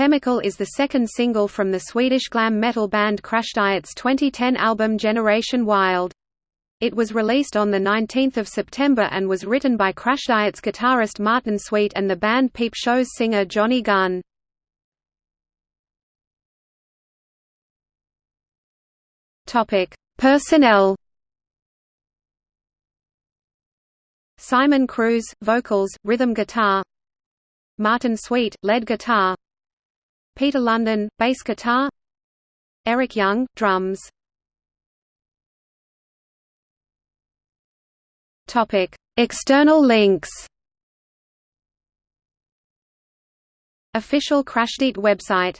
Chemical is the second single from the Swedish glam metal band Crashdiet's 2010 album Generation Wild. It was released on 19 September and was written by Crashdiet's guitarist Martin Sweet and the band Peep Show's singer Johnny Gunn. Personnel Simon Cruz, vocals, rhythm guitar Martin Sweet, lead guitar Peter London, bass guitar. Eric Young, drums. External links. Official Crashdiet website